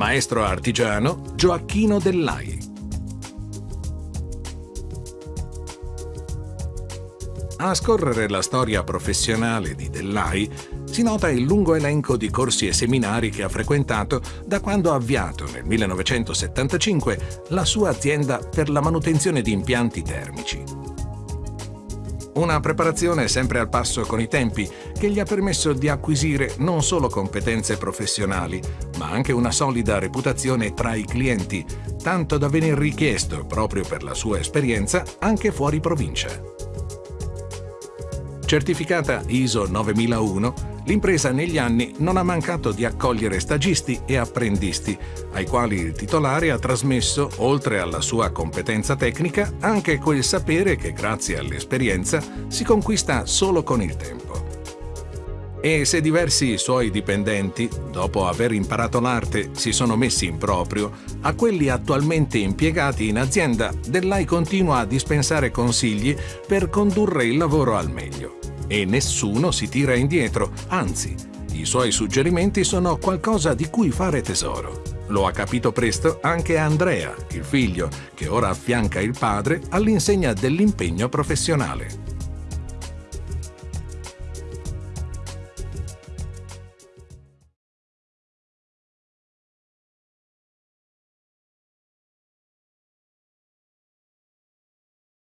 maestro artigiano Gioacchino Dellai. A scorrere la storia professionale di Dellai si nota il lungo elenco di corsi e seminari che ha frequentato da quando ha avviato nel 1975 la sua azienda per la manutenzione di impianti termici. Una preparazione sempre al passo con i tempi che gli ha permesso di acquisire non solo competenze professionali, ma anche una solida reputazione tra i clienti, tanto da venir richiesto, proprio per la sua esperienza, anche fuori provincia. Certificata ISO 9001, l'impresa negli anni non ha mancato di accogliere stagisti e apprendisti, ai quali il titolare ha trasmesso, oltre alla sua competenza tecnica, anche quel sapere che grazie all'esperienza si conquista solo con il tempo. E se diversi suoi dipendenti, dopo aver imparato l'arte, si sono messi in proprio, a quelli attualmente impiegati in azienda, Dell'AI continua a dispensare consigli per condurre il lavoro al meglio e nessuno si tira indietro, anzi, i suoi suggerimenti sono qualcosa di cui fare tesoro. Lo ha capito presto anche Andrea, il figlio, che ora affianca il padre all'insegna dell'impegno professionale.